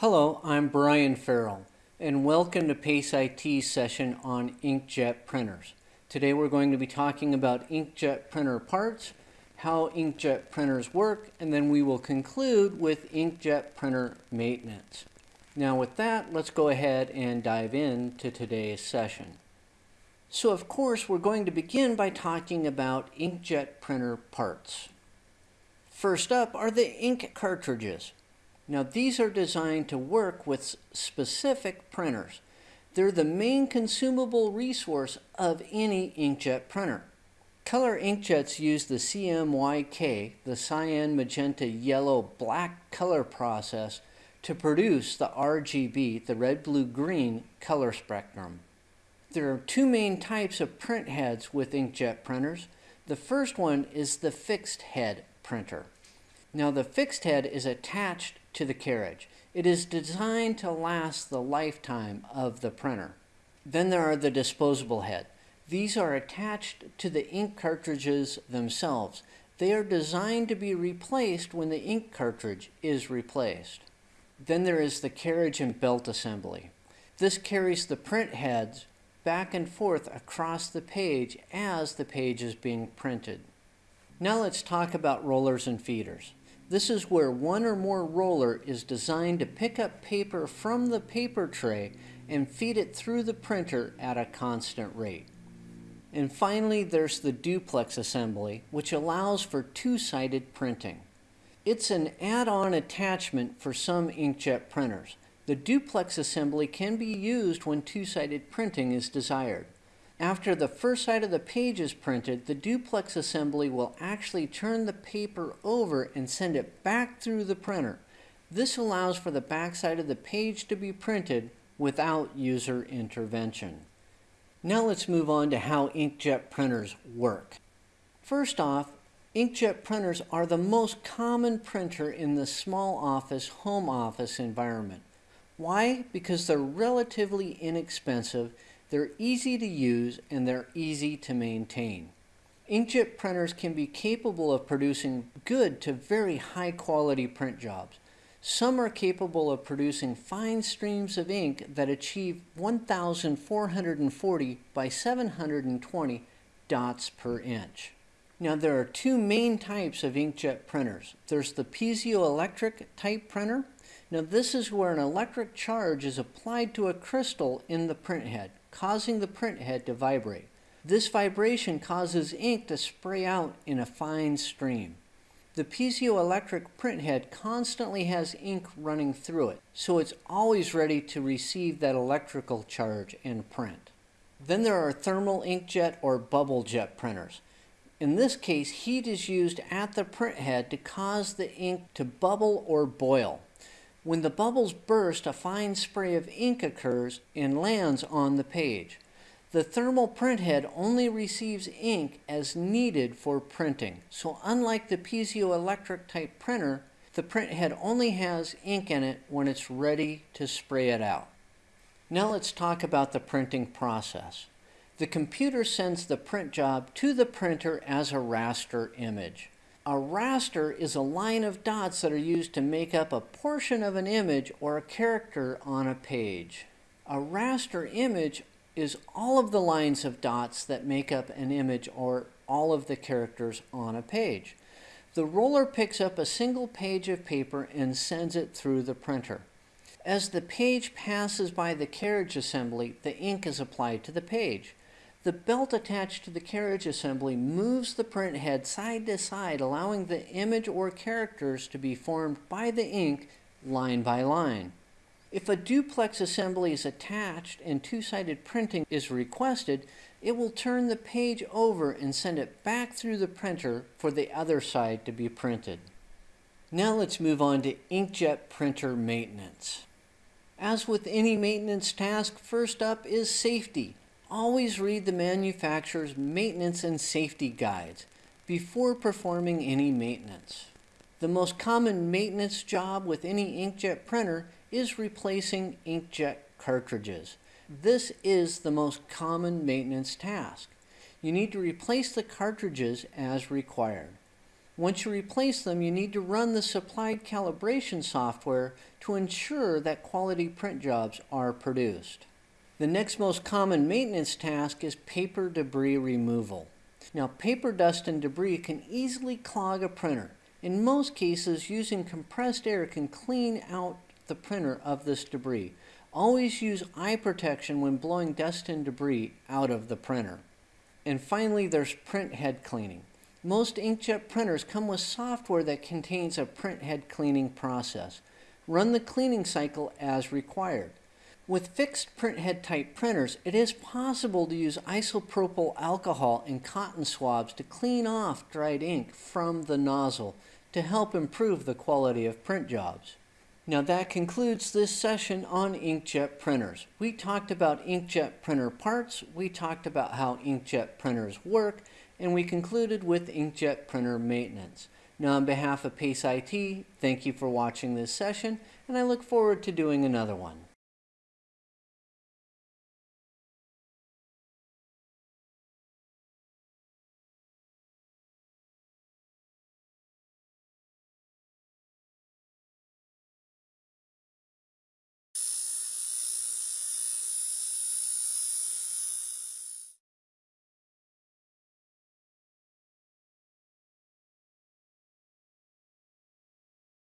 Hello, I'm Brian Farrell, and welcome to PACE IT session on inkjet printers. Today we're going to be talking about inkjet printer parts, how inkjet printers work, and then we will conclude with inkjet printer maintenance. Now with that, let's go ahead and dive into today's session. So of course, we're going to begin by talking about inkjet printer parts. First up are the ink cartridges. Now these are designed to work with specific printers. They're the main consumable resource of any inkjet printer. Color inkjets use the CMYK, the cyan, magenta, yellow, black color process to produce the RGB, the red, blue, green color spectrum. There are two main types of print heads with inkjet printers. The first one is the fixed head printer. Now the fixed head is attached to the carriage. It is designed to last the lifetime of the printer. Then there are the disposable head. These are attached to the ink cartridges themselves. They are designed to be replaced when the ink cartridge is replaced. Then there is the carriage and belt assembly. This carries the print heads back and forth across the page as the page is being printed. Now let's talk about rollers and feeders. This is where one or more roller is designed to pick up paper from the paper tray and feed it through the printer at a constant rate. And finally, there's the duplex assembly, which allows for two-sided printing. It's an add-on attachment for some inkjet printers. The duplex assembly can be used when two-sided printing is desired. After the first side of the page is printed, the duplex assembly will actually turn the paper over and send it back through the printer. This allows for the back side of the page to be printed without user intervention. Now let's move on to how inkjet printers work. First off, inkjet printers are the most common printer in the small office, home office environment. Why? Because they're relatively inexpensive they're easy to use and they're easy to maintain. Inkjet printers can be capable of producing good to very high quality print jobs. Some are capable of producing fine streams of ink that achieve 1,440 by 720 dots per inch. Now there are two main types of inkjet printers. There's the piezoelectric type printer. Now this is where an electric charge is applied to a crystal in the print head causing the print head to vibrate. This vibration causes ink to spray out in a fine stream. The piezoelectric print head constantly has ink running through it, so it's always ready to receive that electrical charge and print. Then there are thermal inkjet or bubble jet printers. In this case, heat is used at the print head to cause the ink to bubble or boil. When the bubbles burst, a fine spray of ink occurs and lands on the page. The thermal printhead only receives ink as needed for printing. So unlike the piezoelectric type printer, the printhead only has ink in it when it's ready to spray it out. Now let's talk about the printing process. The computer sends the print job to the printer as a raster image. A raster is a line of dots that are used to make up a portion of an image or a character on a page. A raster image is all of the lines of dots that make up an image or all of the characters on a page. The roller picks up a single page of paper and sends it through the printer. As the page passes by the carriage assembly, the ink is applied to the page. The belt attached to the carriage assembly moves the print head side to side, allowing the image or characters to be formed by the ink line by line. If a duplex assembly is attached and two-sided printing is requested, it will turn the page over and send it back through the printer for the other side to be printed. Now let's move on to inkjet printer maintenance. As with any maintenance task, first up is safety. Always read the manufacturer's maintenance and safety guides before performing any maintenance. The most common maintenance job with any inkjet printer is replacing inkjet cartridges. This is the most common maintenance task. You need to replace the cartridges as required. Once you replace them, you need to run the supplied calibration software to ensure that quality print jobs are produced. The next most common maintenance task is paper debris removal. Now, paper dust and debris can easily clog a printer. In most cases, using compressed air can clean out the printer of this debris. Always use eye protection when blowing dust and debris out of the printer. And finally, there's print head cleaning. Most inkjet printers come with software that contains a print head cleaning process. Run the cleaning cycle as required. With fixed printhead type printers, it is possible to use isopropyl alcohol in cotton swabs to clean off dried ink from the nozzle to help improve the quality of print jobs. Now that concludes this session on inkjet printers. We talked about inkjet printer parts, we talked about how inkjet printers work, and we concluded with inkjet printer maintenance. Now on behalf of PACE IT, thank you for watching this session, and I look forward to doing another one.